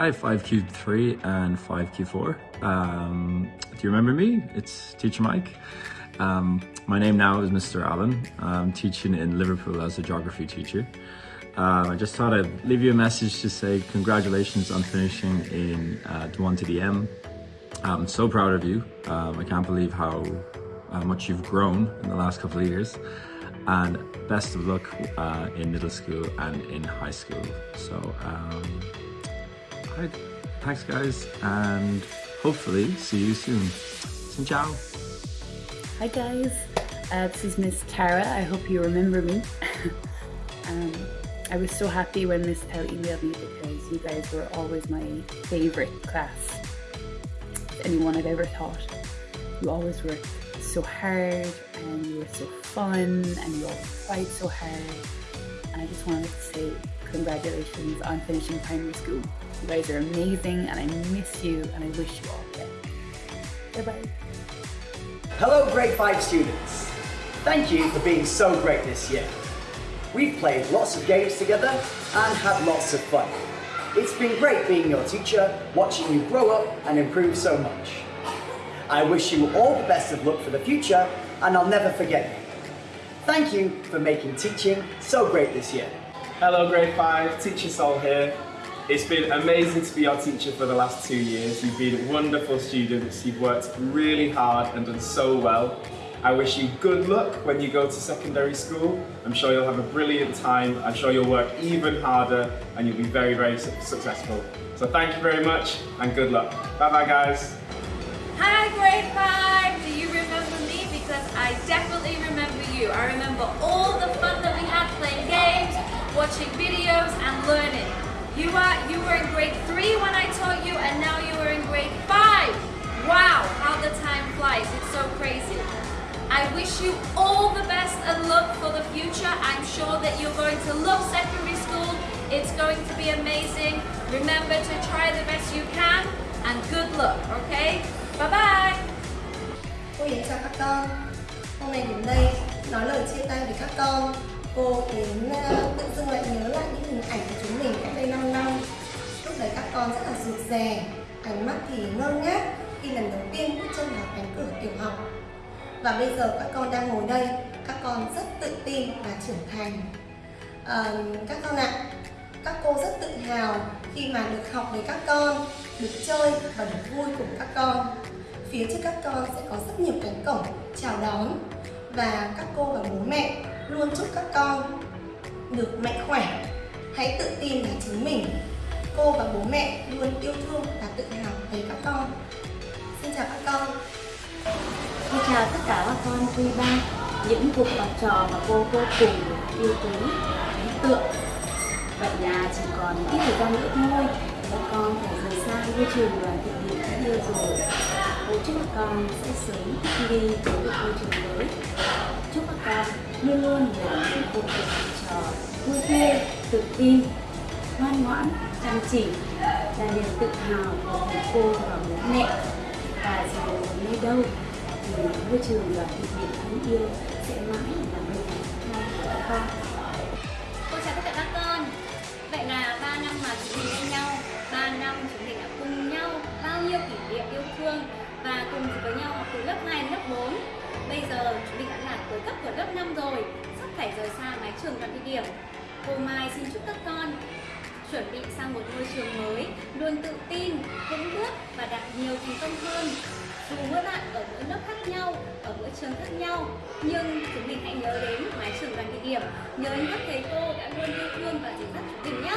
5, 5Q3 and 5Q4. Um, do you remember me? It's Teacher Mike. Um, my name now is Mr. Allen. I'm teaching in Liverpool as a geography teacher. Uh, I just thought I'd leave you a message to say congratulations on finishing in uh, D1 to the M. I'm so proud of you. Um, I can't believe how, how much you've grown in the last couple of years and best of luck uh, in middle school and in high school. So, um, thanks guys, and hopefully see you soon. Xin chào. Hi guys, uh, this is Miss Tara. I hope you remember me. um, I was so happy when Miss Tell emailed me because you guys were always my favourite class. Anyone I've ever taught. You always worked so hard and you were so fun and you all tried so hard. And I just wanted to say congratulations on finishing primary school. You guys are amazing and I miss you and I wish you all the best. Bye bye. Hello grade 5 students. Thank you for being so great this year. We've played lots of games together and had lots of fun. It's been great being your teacher, watching you grow up and improve so much. I wish you all the best of luck for the future and I'll never forget you. Thank you for making teaching so great this year. Hello grade 5, Teacher Sol here. It's been amazing to be your teacher for the last two years. You've been wonderful students, you've worked really hard and done so well. I wish you good luck when you go to secondary school. I'm sure you'll have a brilliant time. I'm sure you'll work even harder and you'll be very, very su successful. So thank you very much and good luck. Bye bye guys. Hi grade 5! Do you remember me? Because I definitely remember you. I remember all the fun that we had playing games, watching videos and learning. You are you were in grade 3 when I taught you and now you are in grade 5. Wow, how the time flies. It's so crazy. I wish you all the best and luck for the future. I'm sure that you're going to love secondary school. It's going to be amazing. Remember to try the best you can and good luck, okay? Bye bye! Cô các con Hôm nay đến đây nói lời chia tay với các con Cô đến ờ, tự dưng lại nhớ lại những hình ảnh của chúng mình cách đây 5 năm. Lúc đấy các con rất là rụt rè Ánh mắt thì ngơ ngác khi lần đầu tiên bước chân vào cánh cửa tiểu học. Và bây giờ các con đang ngồi đây các con rất tự tin và trưởng thành. À, các con ạ các cô rất tự hào khi mà được học với các con được chơi và được vui cùng các con. Phía trước các con sẽ có rất nhiều cánh cổng chào đón và các cô và bố mẹ luôn chúc các con được mạnh khỏe hãy tự tin là chính mình cô và bố mẹ luôn yêu thương và tự hào về các con xin chào các con Xin chào tất cả các con quý ba, những cuộc học trò mà cô vô cùng yêu quý, ấn tượng. Vậy là chỉ còn ít thời gian nữa thôi, các con phải rời xa ngôi trường đoàn thị điểm đã yêu rồi. Cô chúc các con sẽ sớm đi tới được ngôi trường mới. Chúc các con luôn luôn là những cô trò vui tươi, tự tin, ngoan ngoãn, chăm chỉ, là niềm tự hào của thầy cô và bố mẹ. Và dù ở nơi đâu thì môi trường và tình điểm đáng yêu sẽ mãi là nơi này của các con. Cô chào tất cả các con. Vậy là 3 năm mà chúng mình bên nhau 3 năm chúng mình đã cùng nhau bao nhiêu kỷ niệm yêu thương và cùng với nhau học từ lớp 2 đến lớp 4 Bây giờ chúng mình đã là cuối cấp của lớp 5 rồi. Sắp phải rời xa mái trường đoàn thị điểm. Cô Mai xin chúc các con chuẩn bị sang một ngôi trường mới luôn tự tin, vững bước và đạt nhiều thành công hơn. Dù mỗi bạn ở mỗi lớp khác nhau ở mỗi trường khác nhau nhưng chúng mình hãy nhớ đến mái trường đoàn địa điểm. Nhớ đến các thầy cô đã luôn yêu thương và dẫn dắt chúng mình nhé.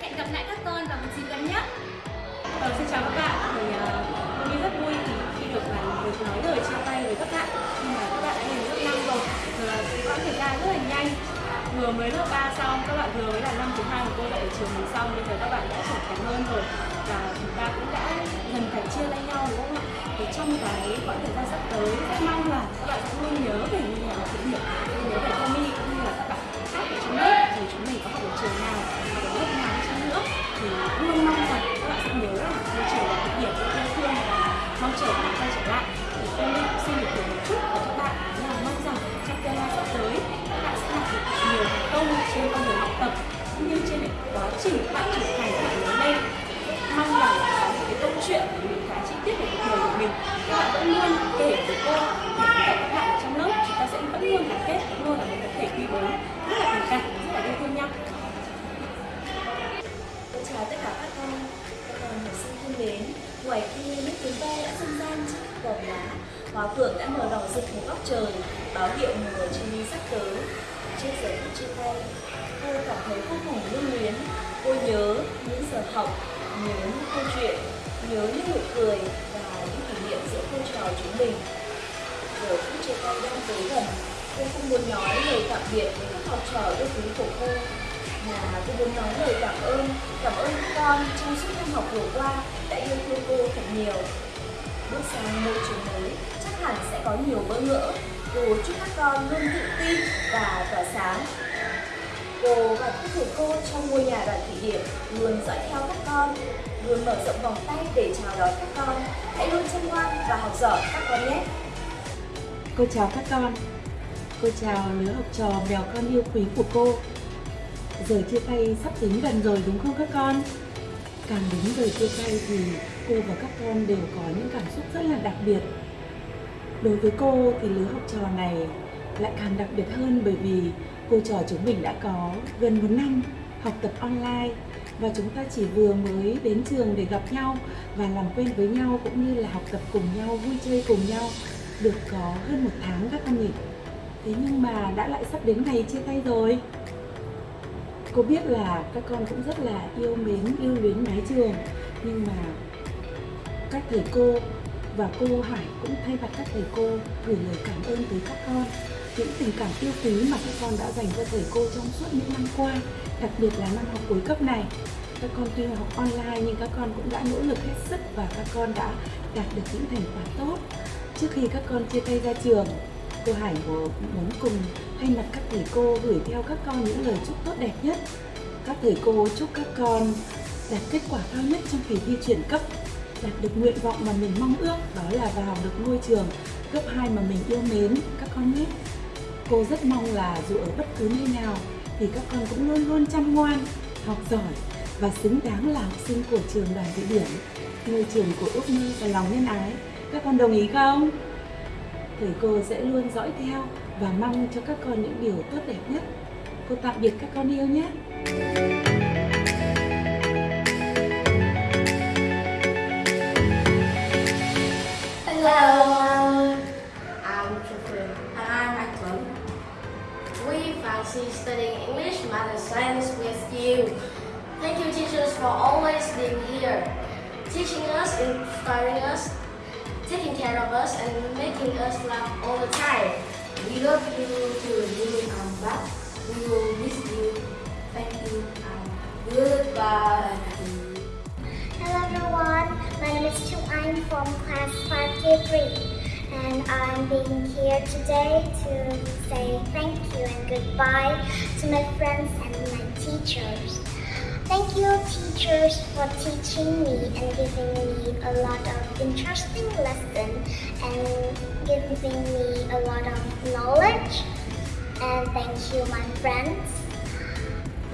Hẹn gặp lại các con vào một dịp gần nhất. Ờ, xin chào các bạn. Ờ, mình, uh, rất vui khi được bạn được nói lời vừa mới lớp 3 xong, các bạn vừa mới là năm thứ hai của cô dạy ở trường mình xong, bây giờ các bạn đã trưởng thành hơn rồi. Và chúng ta cũng đã dần phải chia tay nhau, đúng không ạ? Thì trong cái quãng thời gian sắp tới, rất mong là các bạn sẽ luôn nhớ về ngôi nhà thử nghiệm nhớ về hưởng đã nở đỏ rực một góc trời Báo hiệu mùa trên sắp tới Chiếc giấy bút trên tay, Cô cảm thấy vô cùng lưu luyến. Cô nhớ những giờ học, Nhớ những câu chuyện, Nhớ những nụ cười Và những kỷ niệm giữa cô trò chúng mình. Giờ phút chia tay đang tới gần, Cô không muốn nói lời tạm biệt với các học trò yêu quý của cô, mà cô muốn nói lời cảm ơn cảm ơn các con trong suốt năm học vừa qua đã yêu thương cô thật nhiều. Bước sang môi trường mới hẳn sẽ có nhiều bỡ ngỡ. Cô chúc các con luôn tự tin và tỏa sáng. Cô và các thầy cô trong ngôi nhà đoàn thị điểm luôn dõi theo các con, luôn mở rộng vòng tay để chào đón các con. Hãy luôn chăm ngoan và học giỏi các con nhé. Cô chào các con. Cô chào lứa học trò mèo con yêu quý của cô. Giờ chia tay sắp đến gần rồi đúng không các con? Càng đến giờ chia tay thì cô và các con đều có những cảm xúc rất là đặc biệt đối với cô thì lứa học trò này lại càng đặc biệt hơn bởi vì cô trò chúng mình đã có gần một năm học tập online và chúng ta chỉ vừa mới đến trường để gặp nhau và làm quen với nhau cũng như là học tập cùng nhau, vui chơi cùng nhau được có hơn một tháng các con nhỉ? Thế nhưng mà đã lại sắp đến ngày chia tay rồi. Cô biết là các con cũng rất là yêu mến, yêu luyến mái trường, nhưng mà các thầy cô và cô Hải cũng thay mặt các thầy cô gửi lời cảm ơn tới các con. Những tình cảm yêu quý mà các con đã dành cho thầy cô trong suốt những năm qua đặc biệt là năm học cuối cấp này. Các con tuy học online nhưng các con cũng đã nỗ lực hết sức và các con đã đạt được những thành quả tốt. Trước khi các con chia tay ra trường cô Hải muốn cùng thay mặt các thầy cô gửi theo các con những lời chúc tốt đẹp nhất. Các thầy cô chúc các con đạt kết quả cao nhất trong kỳ thi chuyển cấp, đạt được nguyện vọng mà mình mong ước đó là vào được ngôi trường cấp 2 mà mình yêu mến các con nhé. Cô rất mong là dù ở bất cứ nơi nào thì các con cũng luôn luôn chăm ngoan, học giỏi và xứng đáng là học sinh của trường đoàn thị điểm, ngôi trường của ước mơ và lòng nhân ái. Các con đồng ý không? thầy cô sẽ luôn dõi theo và mong cho các con những điều tốt đẹp nhất. Cô tạm biệt các con yêu nhé. Studying English, math and science with you. Thank you teachers for always being here, teaching us, inspiring us, taking care of us and making us laugh all the time. We love you too. You come back. We will miss you. Thank you and goodbye. Hello everyone, my name is Chu I'm from class 5K3 and I'm being here today to say thank you and goodbye to my friends and my teachers. Thank you teachers for teaching me and giving me a lot of interesting lessons and giving me a lot of knowledge. And thank you my friends,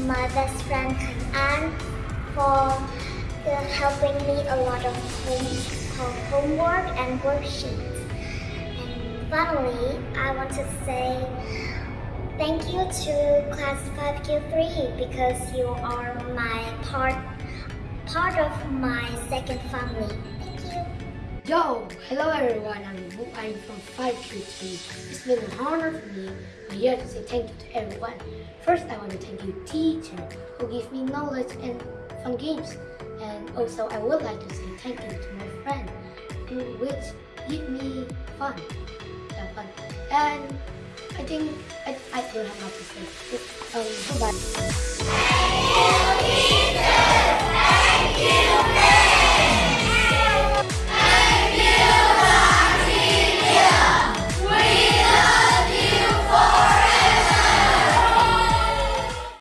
my best friend Anne for uh, helping me a lot of home, homework and worksheets. Finally, I want to say Thank you to class 5Q3 because you are my part part of my second family. Thank you. Yo, hello everyone, I'm Wu I'm from 5Q3. It's been an honor for me to be here to say thank you to everyone. First, I want to thank you teacher who gave me knowledge and fun games. And also, I would like to say thank you to my friend who which give me fun. And I think I, I don't have much to say. Um, goodbye. Thank you. Thank you.